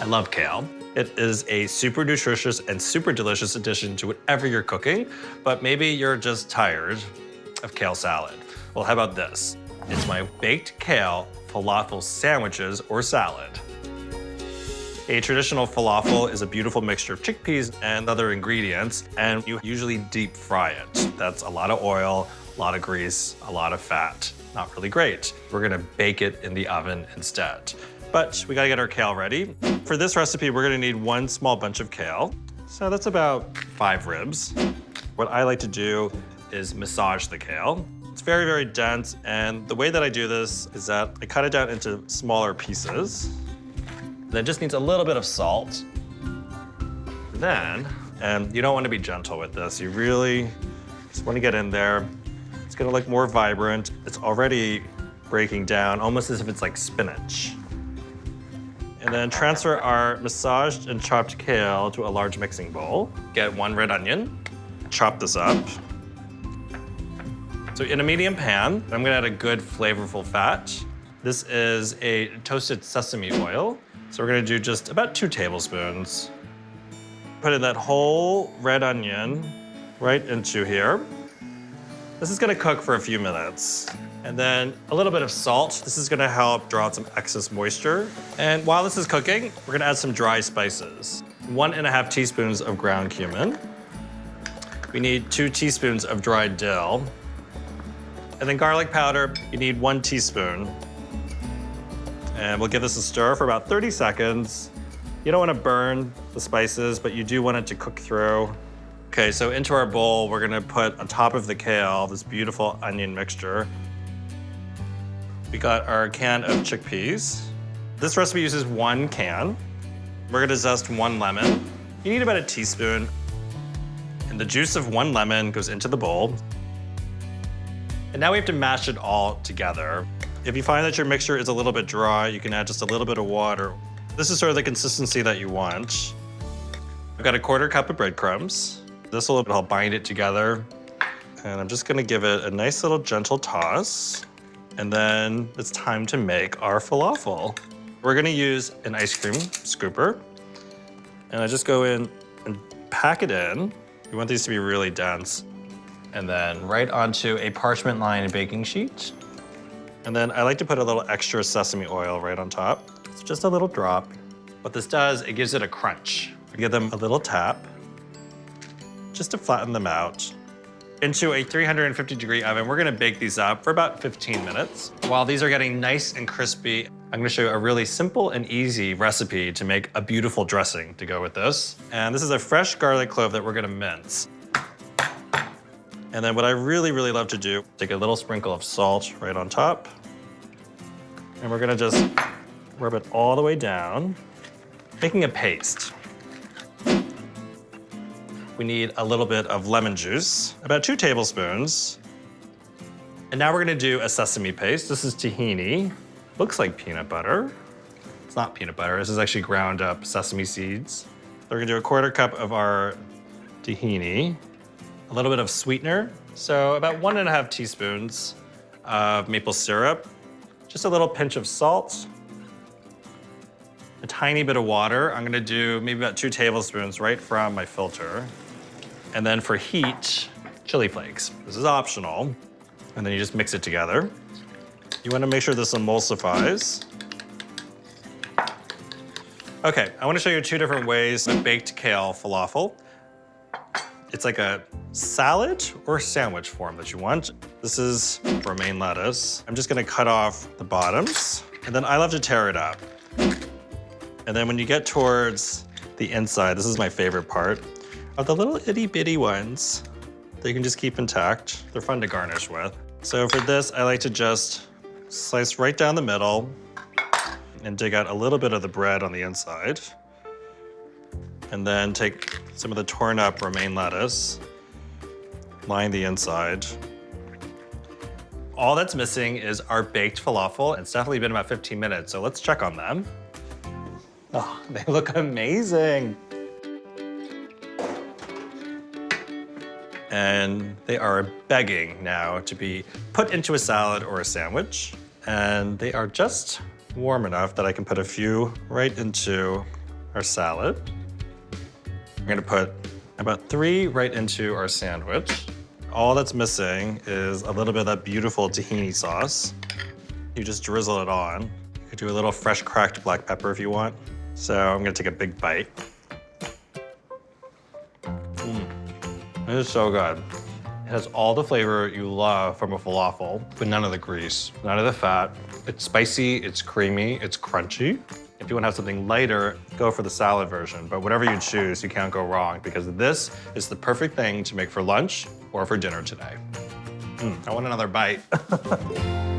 I love kale. It is a super nutritious and super delicious addition to whatever you're cooking, but maybe you're just tired of kale salad. Well, how about this? It's my baked kale falafel sandwiches or salad. A traditional falafel is a beautiful mixture of chickpeas and other ingredients, and you usually deep fry it. That's a lot of oil, a lot of grease, a lot of fat. Not really great. We're gonna bake it in the oven instead. But we gotta get our kale ready. For this recipe, we're gonna need one small bunch of kale. So that's about five ribs. What I like to do is massage the kale. It's very, very dense, and the way that I do this is that I cut it down into smaller pieces. Then just needs a little bit of salt. Then, and you don't want to be gentle with this. You really just want to get in there. It's gonna look more vibrant. It's already breaking down, almost as if it's like spinach. And then transfer our massaged and chopped kale to a large mixing bowl. Get one red onion, chop this up. So in a medium pan, I'm gonna add a good flavorful fat. This is a toasted sesame oil. So we're gonna do just about two tablespoons. Put in that whole red onion right into here. This is gonna cook for a few minutes. And then a little bit of salt. This is gonna help draw out some excess moisture. And while this is cooking, we're gonna add some dry spices. One and a half teaspoons of ground cumin. We need two teaspoons of dried dill. And then garlic powder, you need one teaspoon. And we'll give this a stir for about 30 seconds. You don't wanna burn the spices, but you do want it to cook through. Okay, so into our bowl, we're gonna put on top of the kale this beautiful onion mixture. We got our can of chickpeas. This recipe uses one can. We're gonna zest one lemon. You need about a teaspoon. And the juice of one lemon goes into the bowl. And now we have to mash it all together. If you find that your mixture is a little bit dry, you can add just a little bit of water. This is sort of the consistency that you want. I've got a quarter cup of breadcrumbs. This will help bind it together. And I'm just gonna give it a nice little gentle toss. And then it's time to make our falafel. We're gonna use an ice cream scooper. And I just go in and pack it in. You want these to be really dense. And then right onto a parchment lined baking sheet. And then I like to put a little extra sesame oil right on top. It's just a little drop. What this does, it gives it a crunch. I give them a little tap just to flatten them out. Into a 350 degree oven, we're gonna bake these up for about 15 minutes. While these are getting nice and crispy, I'm gonna show you a really simple and easy recipe to make a beautiful dressing to go with this. And this is a fresh garlic clove that we're gonna mince. And then what I really, really love to do, take a little sprinkle of salt right on top. And we're gonna just rub it all the way down, making a paste. We need a little bit of lemon juice, about two tablespoons. And now we're gonna do a sesame paste. This is tahini. Looks like peanut butter. It's not peanut butter. This is actually ground up sesame seeds. We're gonna do a quarter cup of our tahini, a little bit of sweetener. So about one and a half teaspoons of maple syrup, just a little pinch of salt, a tiny bit of water. I'm gonna do maybe about two tablespoons right from my filter. And then for heat, chili flakes. This is optional. And then you just mix it together. You wanna make sure this emulsifies. Okay, I wanna show you two different ways of baked kale falafel. It's like a salad or sandwich form that you want. This is romaine lettuce. I'm just gonna cut off the bottoms, and then I love to tear it up. And then when you get towards the inside, this is my favorite part, of the little itty bitty ones that you can just keep intact. They're fun to garnish with. So for this, I like to just slice right down the middle and dig out a little bit of the bread on the inside. And then take some of the torn up romaine lettuce, line the inside. All that's missing is our baked falafel. It's definitely been about 15 minutes, so let's check on them. Oh, they look amazing. And they are begging now to be put into a salad or a sandwich. And they are just warm enough that I can put a few right into our salad. I'm gonna put about three right into our sandwich. All that's missing is a little bit of that beautiful tahini sauce. You just drizzle it on. You could do a little fresh cracked black pepper if you want. So I'm gonna take a big bite. It is so good. It has all the flavor you love from a falafel, but none of the grease, none of the fat. It's spicy, it's creamy, it's crunchy. If you want to have something lighter, go for the salad version. But whatever you choose, you can't go wrong because this is the perfect thing to make for lunch or for dinner today. Mm, I want another bite.